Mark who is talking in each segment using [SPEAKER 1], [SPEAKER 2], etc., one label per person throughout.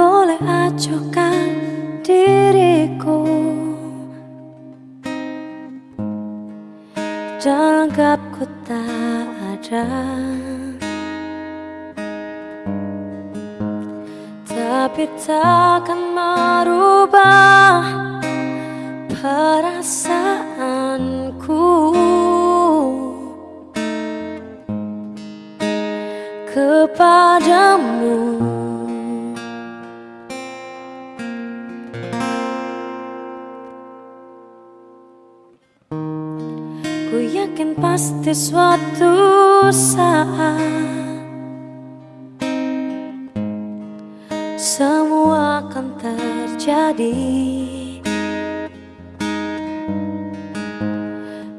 [SPEAKER 1] boleh acuhkan diriku. Jangan anggap ku tak ada. Tapi takkan merubah Ku yakin pasti suatu saat Semua akan terjadi.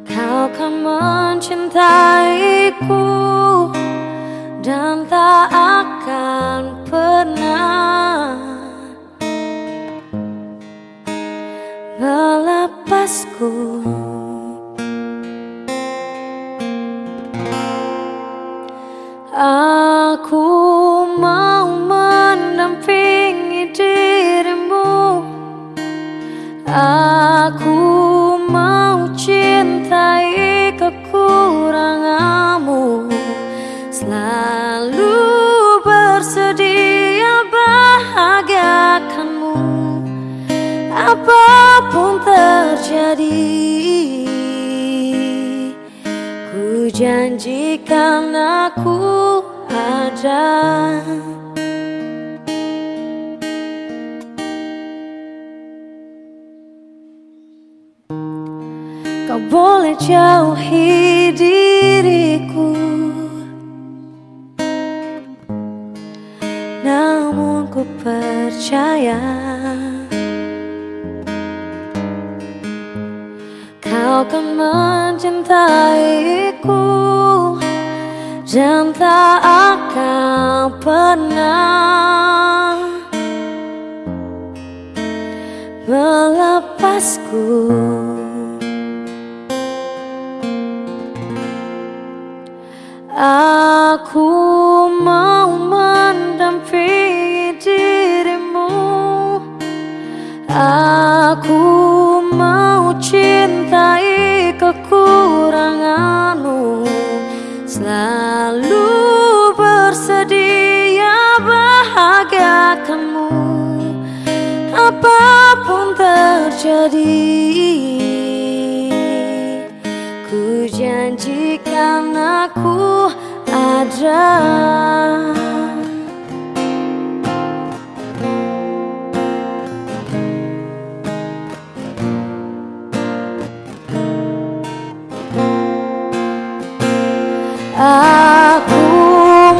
[SPEAKER 1] Kau akan mencintaiku Aku mau mendampingi dirimu. Aku mau cintai kekuranganmu. Selalu bersedia bahagiakanmu. Apa pun janjikan aku ada. Kau boleh jauhi diriku. Namun ku percaya Kau akan mencintaiku Dan tak akan pernah Melepasku. Aku mau mendampingi dirimu. Aku mau cintai kekuranganmu Selalu bersedia bahagiakanmu. Apa pun terjadi Ku janjikan aku ada Aku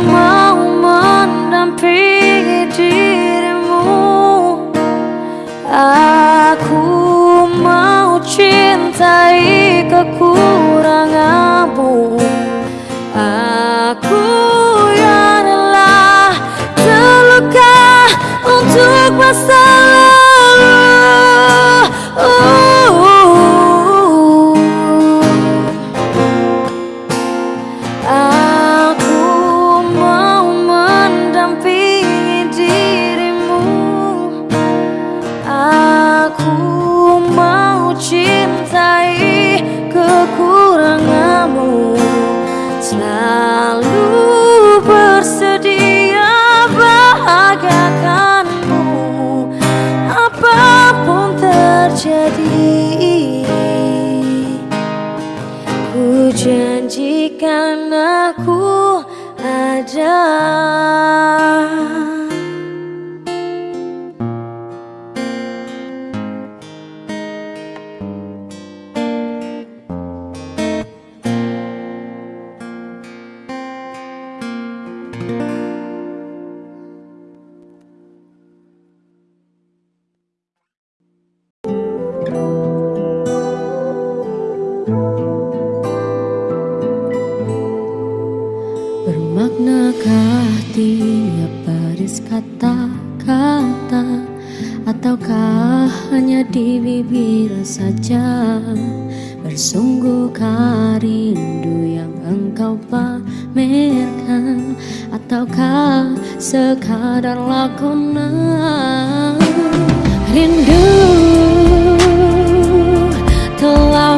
[SPEAKER 1] mau mendampingi dirimu. Aku mau cintai kekuranganmu. Aku Ataukah hanya di bibir saja
[SPEAKER 2] Sungguhkah rindu yang engkau pamerkan? Ataukah sekadar lakonan? Rindu telah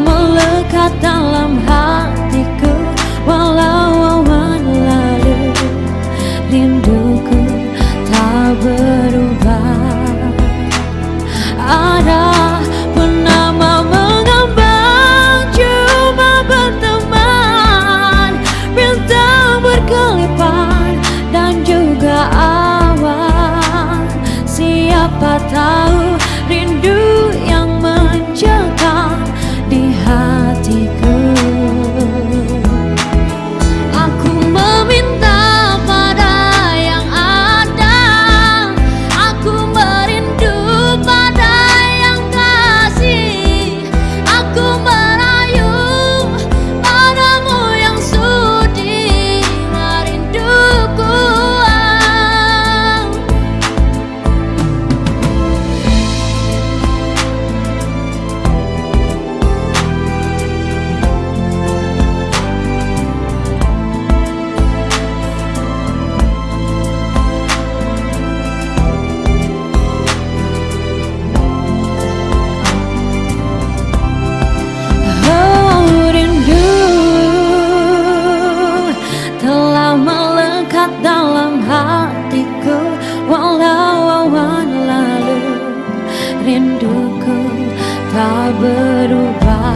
[SPEAKER 2] tak berubah.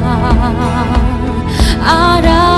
[SPEAKER 2] Ada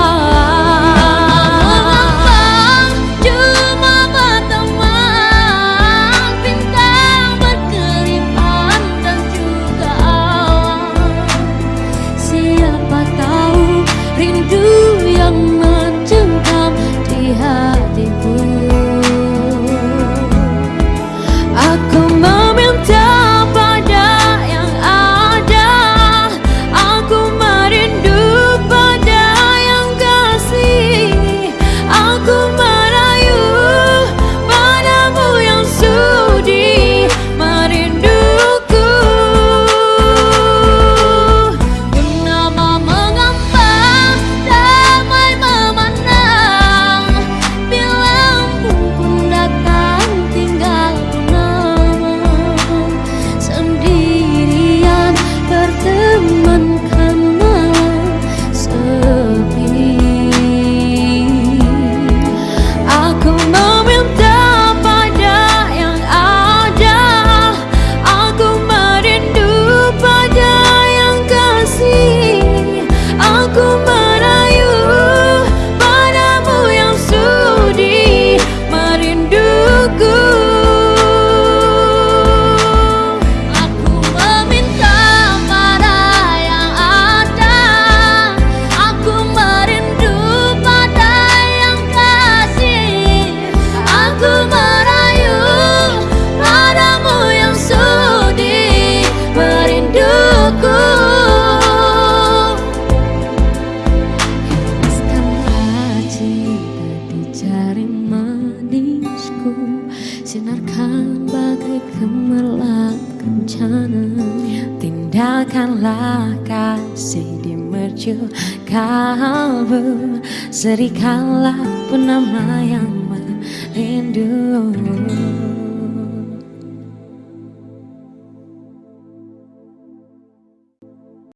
[SPEAKER 2] Tindakanlah kasih di mercu kalbu. Serikanlah penama yang merindu